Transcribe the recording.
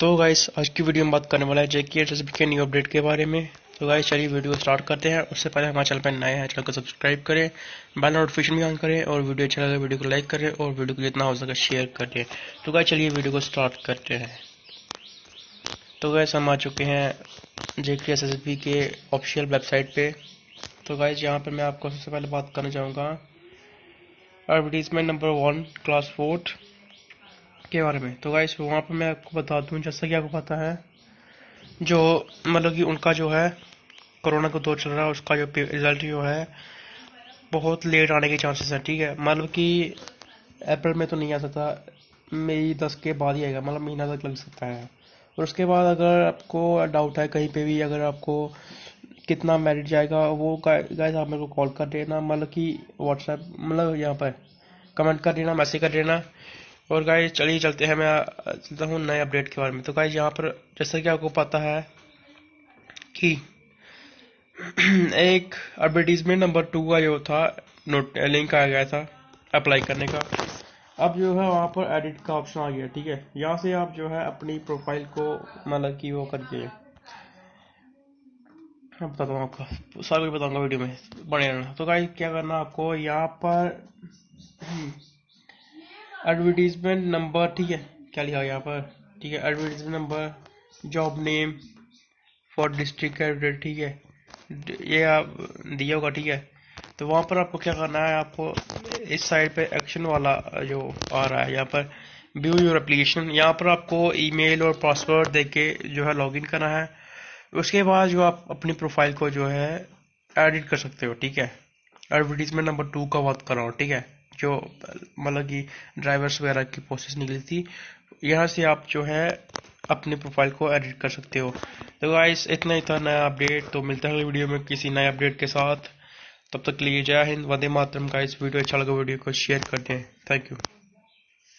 तो गाइस आज की वीडियो में बात करने वाला है जेके एस के न्यू अपडेट के बारे में। तो गाइस चलिए वीडियो स्टार्ट करते हैं। उससे पहले हमारे चैनल पर नए हैं चैनल को सब्सक्राइब करें बेल नोटिफिकेशन भी ऑन करें और वीडियो अच्छा लगे वीडियो को लाइक करें और वीडियो को जितना हो सके शेयर करें। तो गाइस चलिए वीडियो को स्टार्ट करते हैं। तो गाइस हम आ चुके हैं जेके एस के ऑफिशियल वेबसाइट पे। तो गाइस यहाँ पर मैं आपको सबसे पहले बात करना चाहूँगा। Advertisement number one class fourth के बारे में। तो गाइस वहाँ पे मैं आपको बता दूँ, जैसा कि आपको पता है, जो मतलब कि उनका जो है, कोरोना का दौर चल रहा है, उसका जो रिज़ल्ट जो है, बहुत लेट आने के चांसेस हैं, ठीक है? मतलब कि अप्रैल में तो नहीं आ सकता, मई दस के बाद ही आएगा मतलब महीना तक लग सकता है। और उसके बाद अगर आपको डाउट है, कहीं पे भी अगर आपको कितना मेरिट जाएगा, वो गाइस आप मेरे को कॉल कर देना मतलब कि व्हाट्सएप मतलब यहाँ पर कमेंट कर देना मैसेज कर देना। और गाइस चलिए चलते हैं, मैं चलता हूँ नए अपडेट के बारे में। तो गाइस यहाँ पर जैसा कि आपको पता है कि एक एडवर्टीजमेंट नंबर टू का जो था नोट लिंक आ गया था अप्लाई करने का। अब जो है, वहाँ पर एडिट का ऑप्शन आ गया, ठीक है? यहाँ से आप जो है, अपनी प्रोफ़ाइल को मतलब कि वो करिए मैं बताता हूँ आपको, सारा कुछ बताऊँगा वीडियो में बने रहना। तो गाइस क्या करना आपको, यहाँ पर एडवर्टीजमेंट नंबर ठीक है? क्या लिखा यहाँ पर? ठीक है advertisement number job name for district cabinet ठीक है? ये आप, दिया होगा, ठीक है? तो वहाँ पर आपको क्या करना है, आपको इस साइड पे एक्शन वाला जो आ रहा है, यहाँ पर व्यू योर एप्लीकेशन यहाँ पर आपको ईमेल और पासवर्ड दे के जो है लॉगिन करना है। उसके बाद जो आप अपनी प्रोफ़ाइल को जो है एडिट कर सकते हो, ठीक है? एडवर्टीजमेंट नंबर टू का बात कर रहा हूँ ठीक है? जो मतलब कि ड्राइवर्स वगैरह की प्रोसेस निकली थी, यहाँ से आप जो है अपने प्रोफ़ाइल को एडिट कर सकते हो। तो गाइस इतना ही था नया अपडेट तो मिलता है वीडियो में किसी नए अपडेट के साथ। तब तक लिए जय हिंद, वंदे मातरम। का इस वीडियो अच्छा लगा, वीडियो को शेयर कर दें। Thank you